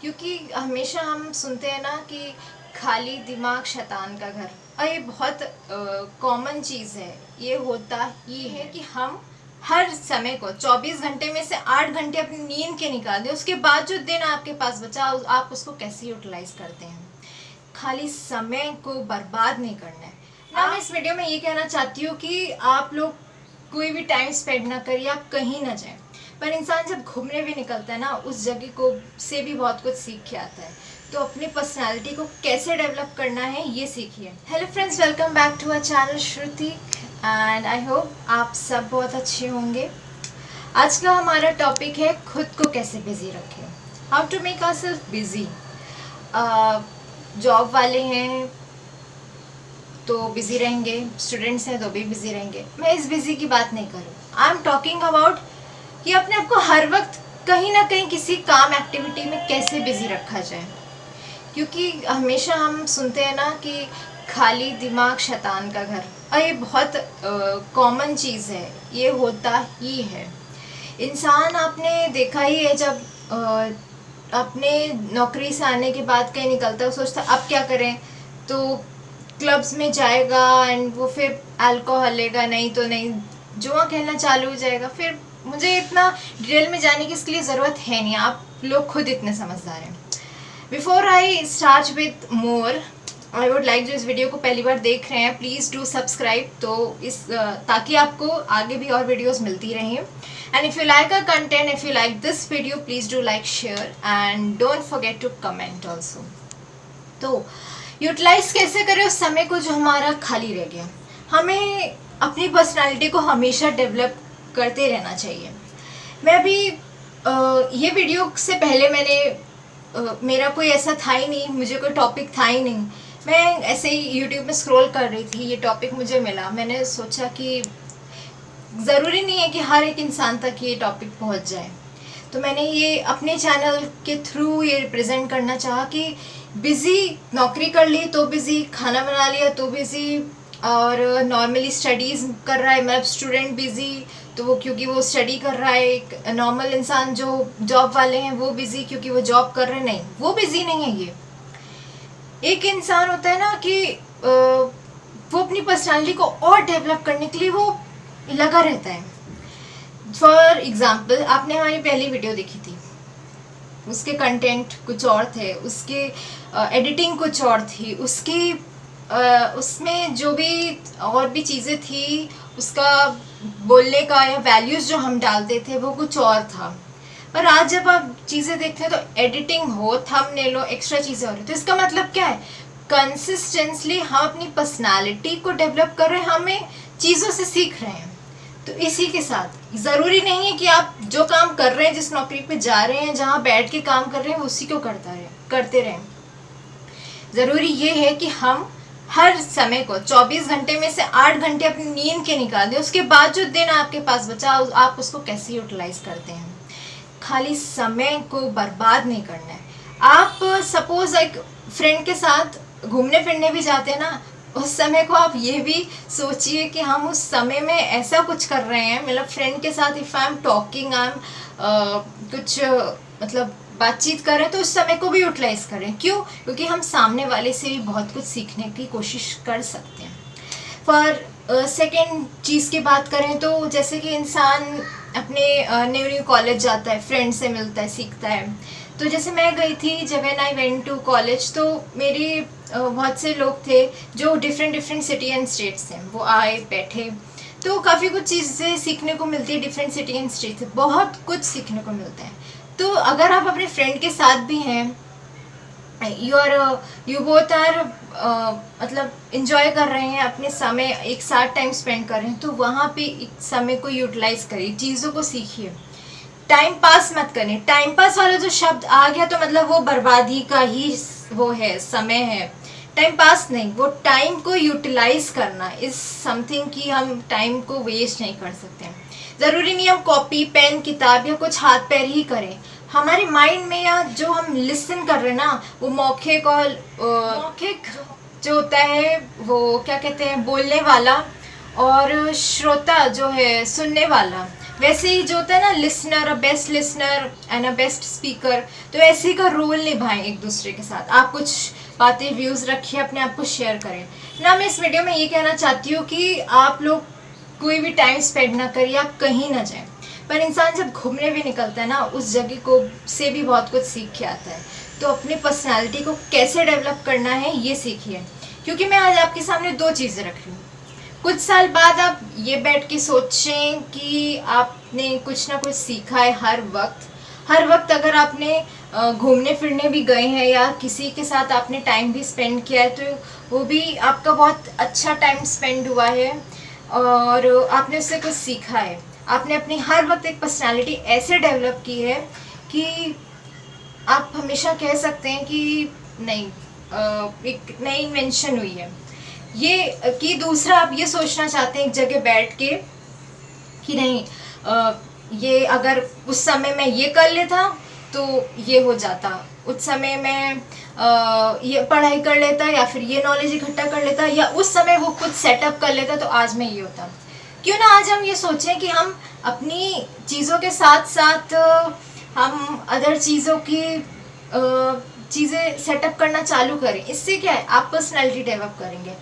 क्योंकि हमेशा हम सुनते हैं ना कि खाली दिमाग शैतान का घर। और ये बहुत कॉमन चीज़ है। ये होता ही है कि हम हर समय को 24 घंटे में से 8 घंटे अपनी नींद के निकाल दें। उसके बाद जो दिन आपके पास बचा आप उसको कैसे यूटिलाइज करते हैं? खाली समय को बर्बाद नहीं करना है। ना, मैं इस वीडियो में ये कहना चाहती हूँ कि आप लोग कोई भी टाइम स्पेंड ना करिए, आप कहीं ना जाएँ। पर इंसान जब घूमने भी निकलता है ना, उस जगह को, से भी बहुत कुछ सीख के आता है। तो अपनी पर्सनालिटी को कैसे डेवलप करना है, ये सीखिए। Hello friends welcome back to our channel Shruti and I hope आप सब बहुत अच्छे होंगे। आज का हमारा टॉपिक है, खुद को कैसे बिज़ी रखें। How to make our self busy job वाले हैं तो बिज़ी रहेंगे। स्टूडेंट्स हैं तो भी बिज़ी रहेंगे। मैं इस बिज़ी की बात नहीं करूँ। आई एम टॉकिंग अबाउट कि अपने आप को हर वक्त कहीं ना कहीं किसी काम एक्टिविटी में कैसे बिज़ी रखा जाए? क्योंकि हमेशा हम सुनते हैं ना कि खाली दिमाग शैतान का घर। और ये बहुत कॉमन चीज़ है। ये होता ही है। इंसान आपने देखा ही है जब आ, अपने नौकरी से आने के बाद कहीं निकलता है सोचता अब क्या करें? तो क्लब्स में जाएगा एंड वो फिर अल्कोहल लेगा नहीं तो नहीं जुआ खेलना चालू हो जाएगा। फिर मुझे इतना डिटेल में जाने की इसके लिए ज़रूरत है नहीं, आप लोग खुद इतने समझदार हैं। Before I start with more I would like जो इस वीडियो को पहली बार देख रहे हैं। प्लीज़ डू सब्सक्राइब तो इस ताकि आपको आगे भी और वीडियोस मिलती रहें। And if you like a content if you like this video please do like share and don't forget to comment also तो यूटिलाइज कैसे करें? उस समय को जो हमारा खाली रह गया। हमें अपनी पर्सनालिटी को हमेशा डेवलप करते रहना चाहिए। मैं अभी ये वीडियो से पहले मैंने मेरा कोई ऐसा था ही नहीं, मुझे कोई टॉपिक था ही नहीं। मैं ऐसे ही यूट्यूब में स्क्रॉल कर रही थी, ये टॉपिक मुझे मिला। मैंने सोचा कि ज़रूरी नहीं है कि हर एक इंसान तक ये टॉपिक पहुँच जाए। तो मैंने ये अपने चैनल के थ्रू ये रिप्रेजेंट करना चाहा कि बिज़ी नौकरी कर ली तो बिज़ी खाना बना लिया तो बिज़ी और नॉर्मली स्टडीज़ कर रहा है मतलब स्टूडेंट बिज़ी तो वो क्योंकि वो स्टडी कर रहा है, एक नॉर्मल इंसान जो जॉब वाले हैं, वो बिज़ी क्योंकि वो जॉब कर रहे नहीं, वो बिज़ी नहीं है ये। एक इंसान होता है ना कि वो अपनी पर्सनालिटी को और डेवलप करने के लिए वो लगा रहता है। फॉर एग्ज़ाम्पल आपने हमारी पहली वीडियो देखी थी। उसके कंटेंट कुछ और थे, उसके एडिटिंग कुछ और थी, उसकी उसमें जो भी और भी चीज़ें थी, उसका बोलने का या वैल्यूज़ जो हम डालते थे, वो कुछ और था। पर आज जब आप चीज़ें देखते हैं तो एडिटिंग हो थम ने लो एक्स्ट्रा चीज़ें हो रही तो इसका मतलब क्या है? कंसिस्टेंसली हम अपनी पर्सनालिटी को डेवलप कर रहे हैं, हमें चीज़ों से सीख रहे हैं। तो इसी के साथ, ज़रूरी नहीं है कि आप जो काम कर रहे हैं, जिस नौकरी पे जा रहे हैं, जहाँ बैठ के काम कर रहे हैं उसी को करता रहे, करते रहें। ज़रूरी ये है कि हम हर समय को 24 घंटे में से 8 घंटे अपनी नींद के निकाल दें। उसके बाद जो दिन आपके पास बचा आप उसको कैसे यूटिलाइज करते हैं? खाली समय को बर्बाद नहीं करना है। आप सपोज़ एक फ्रेंड के साथ घूमने फिरने भी जाते हैं ना, उस समय को आप ये भी सोचिए कि हम उस समय में ऐसा कुछ कर रहे हैं। मतलब फ्रेंड के साथ if I am talking I am कुछ मतलब बातचीत करें तो उस समय को भी यूटिलाइज करें। क्यों? क्योंकि हम सामने वाले से भी बहुत कुछ सीखने की कोशिश कर सकते हैं। फॉर सेकेंड चीज़ की बात करें तो जैसे कि इंसान अपने न्यू न्यू कॉलेज जाता है फ्रेंड से मिलता है, सीखता है। तो जैसे मैं गई थी जब and I went to college तो मेरी बहुत से लोग थे जो different different city and states हैं वो आए, बैठे। तो काफ़ी कुछ चीज़ें सीखने को मिलती है डिफरेंट सिटी एंड स्टेट बहुत कुछ सीखने को मिलता है। तो अगर आप अपने फ्रेंड के साथ भी हैं you are you both are मतलब इंजॉय कर रहे हैं, अपने समय एक साथ टाइम स्पेंड कर रहे हैं तो वहाँ पे समय को यूटिलाइज करिए, चीज़ों को सीखिए। टाइम पास मत करें टाइम पास वाला जो शब्द आ गया तो मतलब वो बर्बादी का ही वो है, समय है। टाइम पास नहीं, वो टाइम को यूटिलाइज करना इज़ समथिंग कि हम टाइम को वेस्ट नहीं कर सकते। ज़रूरी नहीं हम कॉपी पेन किताब या कुछ हाथ पैर ही करें। हमारे माइंड में या जो हम लिसन कर रहे हैं ना वो मौखिक और मौखिक। जो होता है वो क्या कहते हैं बोलने वाला और श्रोता जो है सुनने वाला। वैसे ही जो होता है ना listener a best listener and a best speaker तो ऐसे ही का रोल निभाएँ एक दूसरे के साथ। आप कुछ बातें व्यूज़ रखिए अपने आप को शेयर करें। ना मैं इस वीडियो में ये कहना चाहती हूँ कि आप लोग कोई भी टाइम स्पेंड ना करिए आप कहीं ना जाएँ। पर इंसान जब घूमने भी निकलता है ना, उस जगह को से भी बहुत कुछ सीख के आता है। तो अपनी पर्सनैलिटी को कैसे डेवलप करना है, ये सीखिए। क्योंकि मैं आज आपके सामने दो चीज़ें रख रही हूँ। कुछ साल बाद आप ये बैठ के सोचें कि आपने कुछ ना कुछ सीखा है हर वक्त। हर वक्त अगर आपने घूमने फिरने भी गए हैं या किसी के साथ आपने टाइम भी स्पेंड किया है तो वो भी आपका बहुत अच्छा टाइम स्पेंड हुआ है और आपने उससे कुछ सीखा है। आपने अपनी हर वक्त एक पर्सनालिटी ऐसे डेवलप की है कि आप हमेशा कह सकते हैं कि नहीं एक नई इन्वेंशन हुई है। ये, कि दूसरा आप ये सोचना चाहते हैं एक जगह बैठ के कि नहीं ये अगर उस समय मैं ये कर लेता तो ये हो जाता। उस समय मैं ये पढ़ाई कर लेता या फिर ये नॉलेज इकट्ठा कर लेता या उस समय वो खुद सेटअप कर लेता तो आज मैं ये होता। क्यों ना आज हम ये सोचें कि हम अपनी चीज़ों के साथ साथ हम अदर चीज़ों की चीज़ें सेटअप करना चालू करें। इससे क्या है? आप पर्सनैलिटी डेवलप करेंगे।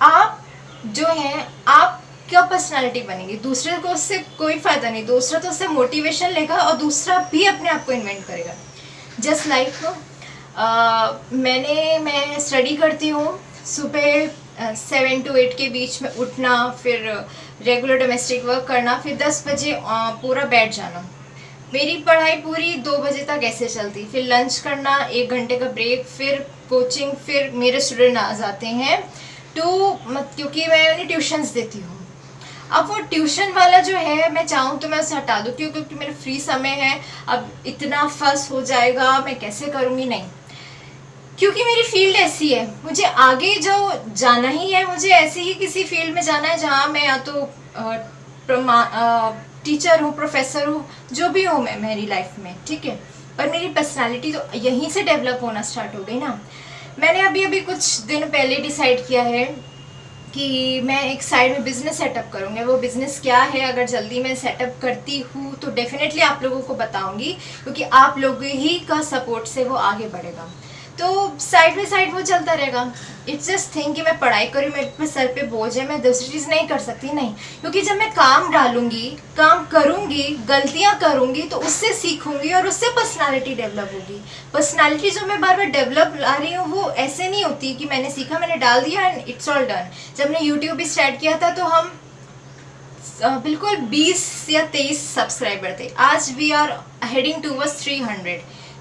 आप जो है आप क्या पर्सनालिटी बनेगी? दूसरे को उससे कोई फ़ायदा नहीं। दूसरा तो उससे मोटिवेशन लेगा और दूसरा भी अपने आप को इन्वेंट करेगा। जस्ट लाइक like, मैंने मैं स्टडी करती हूँ। सुबह सेवन टू एट के बीच में उठना फिर रेगुलर डोमेस्टिक वर्क करना, फिर दस बजे पूरा बैठ जाना। मेरी पढ़ाई पूरी दो बजे तक ऐसे चलती। फिर लंच करना, एक घंटे का ब्रेक फिर कोचिंग फिर मेरे स्टूडेंट आ जाते हैं टू क्योंकि मैं उन्हें ट्यूशन्स देती हूँ। अब वो ट्यूशन वाला जो है, मैं चाहूँ तो मैं उसे हटा दूँ, क्यों? क्योंकि मेरा फ्री समय है। अब इतना फस हो जाएगा, मैं कैसे करूँगी? नहीं। क्योंकि मेरी फ़ील्ड ऐसी है। मुझे आगे जो जाना ही है, मुझे ऐसे ही किसी फ़ील्ड में जाना है जहाँ मैं या तो टीचर हूँ, प्रोफेसर हूँ, जो भी हूँ मैं, मेरी लाइफ में, ठीक है? पर मेरी पर्सनालिटी तो यहीं से डेवलप होना स्टार्ट हो गई ना। मैंने अभी अभी कुछ दिन पहले डिसाइड किया है कि मैं एक साइड में बिज़नेस सेटअप करूँगी। वो बिज़नेस क्या है? अगर जल्दी मैं सेटअप करती हूँ तो डेफिनेटली आप लोगों को बताऊँगी, क्योंकि आप लोगों ही का सपोर्ट से वो आगे बढ़ेगा। तो साइड बाई साइड वो चलता रहेगा। इट्स जस्ट थिंग कि मैं पढ़ाई करूँ, मेरे पे सर पे बोझ है, मैं दूसरी चीज़ नहीं कर सकती, नहीं। क्योंकि जब मैं काम डालूँगी, काम करूँगी, गलतियाँ करूँगी तो उससे सीखूँगी और उससे पर्सनालिटी डेवलप होगी। पर्सनालिटी जो मैं बार बार डेवलप ला रही हूँ, वो ऐसे नहीं होती कि मैंने सीखा, मैंने डाल दिया एंड इट्स ऑल डन जब मैंने यूट्यूब भी स्टार्ट किया था तो हम बिल्कुल 20 या 23 सब्सक्राइबर थे। आज we are heading to verse three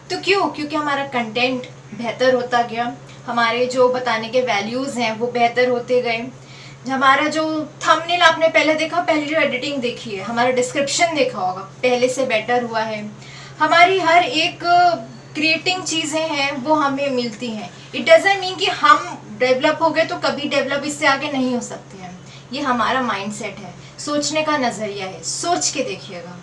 तो क्यों? क्योंकि हमारा कंटेंट बेहतर होता गया। हमारे जो बताने के वैल्यूज़ हैं, वो बेहतर होते गए। हमारा जो थंबनेल आपने पहले देखा, पहले जो एडिटिंग देखी है, हमारा डिस्क्रिप्शन देखा होगा, पहले से बेटर हुआ है। हमारी हर एक क्रिएटिंग चीज़ें हैं, वो हमें मिलती हैं। इट डजेंट मीन कि हम डेवलप हो गए तो कभी डेवलप इससे आगे नहीं हो सकते हैं। ये हमारा माइंडसेट है। सोचने का नज़रिया है। सोच के देखिएगा।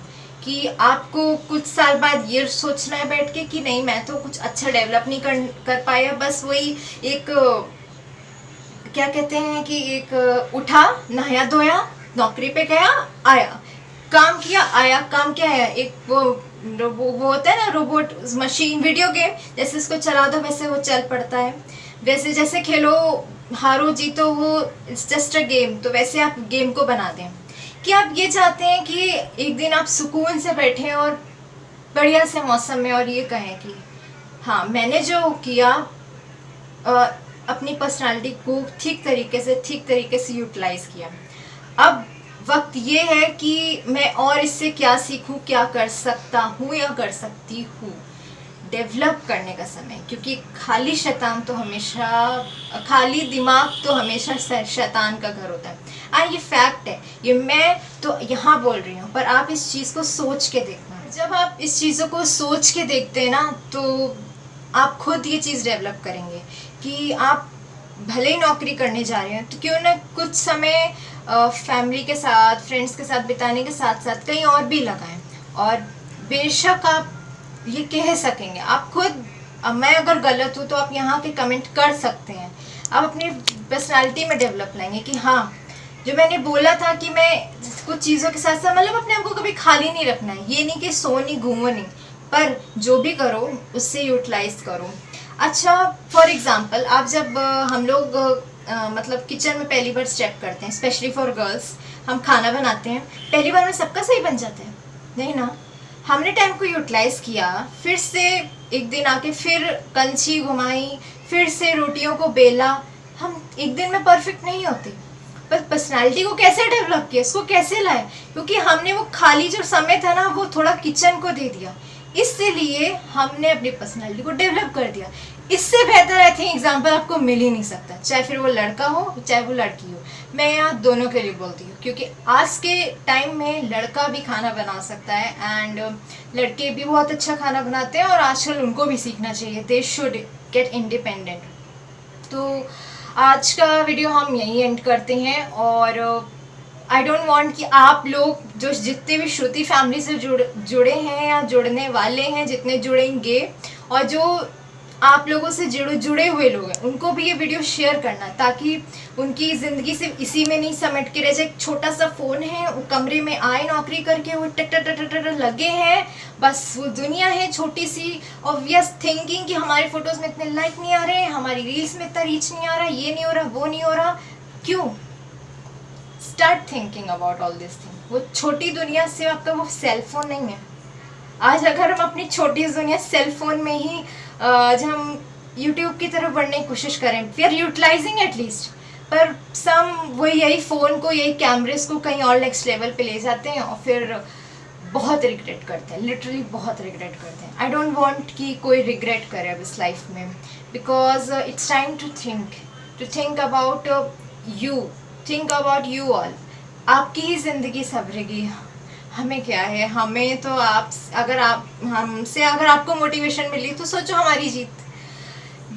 कि आपको कुछ साल बाद ये सोचना है बैठ के कि नहीं मैं तो कुछ अच्छा डेवलप नहीं कर कर पाया। बस वही एक क्या कहते हैं कि एक उठा नहाया धोया नौकरी पे गया आया। काम किया आया। काम क्या है? एक वो वो, होता है ना रोबोट मशीन वीडियो गेम जैसे उसको चला दो वैसे वो चल पड़ता है। वैसे जैसे खेलो हारो जीतो वो इट्स जस्ट अ गेम तो वैसे आप गेम को बना दें। कि आप ये चाहते हैं कि एक दिन आप सुकून से बैठे और बढ़िया से मौसम में और ये कहें कि हाँ मैंने जो किया आ, अपनी पर्सनालिटी को ठीक तरीके से ठीक तरीके से यूटिलाइज किया। अब वक्त ये है कि मैं और इससे क्या सीखूं क्या कर सकता हूँ या कर सकती हूँ डेवलप करने का समय। क्योंकि खाली शैतान तो हमेशा खाली दिमाग तो हमेशा शैतान का घर होता है। आ ये फैक्ट है। ये मैं तो यहाँ बोल रही हूँ, पर आप इस चीज़ को सोच के देखना। जब आप इस चीज़ों को सोच के देखते हैं ना तो आप खुद ये चीज़ डेवलप करेंगे कि आप भले ही नौकरी करने जा रहे हैं तो क्यों ना कुछ समय फैमिली के साथ फ्रेंड्स के साथ बिताने के साथ साथ कहीं और भी लगाएँ। और बेशक आप ये कह सकेंगे, आप खुद मैं अगर गलत हूँ तो आप यहाँ के कमेंट कर सकते हैं। आप अपनी पर्सनालिटी में डेवलप लाएँगे कि हाँ जो मैंने बोला था कि मैं कुछ चीज़ों के साथ साथ मतलब अपने आप को कभी खाली नहीं रखना है। ये नहीं कि सो नहीं, घूमो नहीं, पर जो भी करो, उससे यूटिलाइज करो। अच्छा फॉर एग्ज़ाम्पल आप जब हम लोग मतलब किचन में पहली बार स्टेप करते हैं स्पेशली फॉर गर्ल्स हम खाना बनाते हैं, पहली बार में सबका सही बन जाता है, नहीं ना? हमने टाइम को यूटिलाइज किया, फिर से एक दिन आके फिर कंची घुमाई, फिर से रोटियों को बेला, हम एक दिन में परफेक्ट नहीं होते। पर्सनालिटी को कैसे डेवलप किया, इसको कैसे लाए क्योंकि हमने वो खाली जो समय था ना, वो थोड़ा किचन को दे दिया। इसलिए हमने अपनी पर्सनालिटी को डेवलप कर दिया। इससे बेहतर आई थिंक एग्ज़ाम्पल आपको मिल ही नहीं सकता। चाहे फिर वो लड़का हो, चाहे वो लड़की हो। मैं यहाँ दोनों के लिए बोलती हूँ, क्योंकि आज के टाइम में लड़का भी खाना बना सकता है एंड लड़के भी बहुत अच्छा खाना बनाते हैं और आजकल उनको भी सीखना चाहिए। दे शुड गेट इंडिपेंडेंट तो आज का वीडियो हम यहीं एंड करते हैं और आई डोंट वांट कि आप लोग जो जितने भी श्रुति फैमिली से जुड़, जुड़े हैं या जुड़ने वाले हैं, जितने जुड़ेंगे और जो आप लोगों से जुड़े जुड़े हुए लोग हैं। उनको भी ये वीडियो शेयर करना, ताकि उनकी ज़िंदगी सिर्फ़ इसी में नहीं समेट के रह जाए। एक छोटा सा फ़ोन है, वो कमरे में आए, नौकरी करके वो टट टट टट लगे हैं। बस वो दुनिया है छोटी सी ऑब्वियस थिंकिंग कि हमारे फ़ोटोज़ में इतने लाइक नहीं आ रहे हैं हमारी रील्स में इतना रीच नहीं आ रहा, ये नहीं हो रहा, वो नहीं हो रहा। क्यों? Start thinking about all this thing वो छोटी दुनिया से आपका वो सेलफोन नहीं है। आज अगर हम अपनी छोटी दुनिया सेलफोन में ही जब हम यूट्यूब की तरफ़ बढ़ने की कोशिश करें वी आर यूटिलाइजिंग एटलीस्ट पर सम वो यही फ़ोन को यही कैमरेज को कहीं और नेक्स्ट लेवल पे ले जाते हैं और फिर बहुत रिग्रेट करते हैं लिटरली बहुत रिग्रेट करते हैं. आई डोंट वांट कि कोई रिग्रेट करे अब इस लाइफ में because it's time to think to think about you think about you all आपकी ही ज़िंदगी सबरेगी हमें क्या है? हमें तो आप अगर आप, हमसे अगर आपको मोटिवेशन मिली तो सोचो हमारी जीत।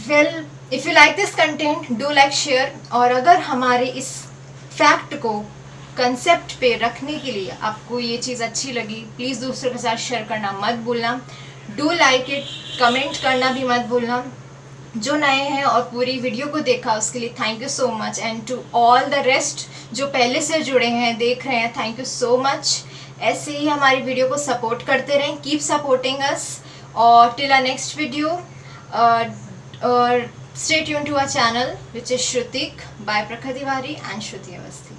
Well if you like this content do like share और अगर हमारे इस फैक्ट को कंसेप्ट पे रखने के लिए आपको ये चीज़ अच्छी लगी प्लीज़ दूसरों के साथ शेयर करना मत भूलना। डू लाइक इट कमेंट करना भी मत भूलना। जो नए हैं और पूरी वीडियो को देखा उसके लिए thank you so much and to all the rest जो पहले से जुड़े हैं, देख रहे हैं थैंक यू सो मच ऐसे ही हमारी वीडियो को सपोर्ट करते रहें कीप सपोर्टिंग अस और टिल अ नेक्स्ट वीडियो और stay tune to a channel which is Shrutik by Prakha Tiwari and Shruti Awasthi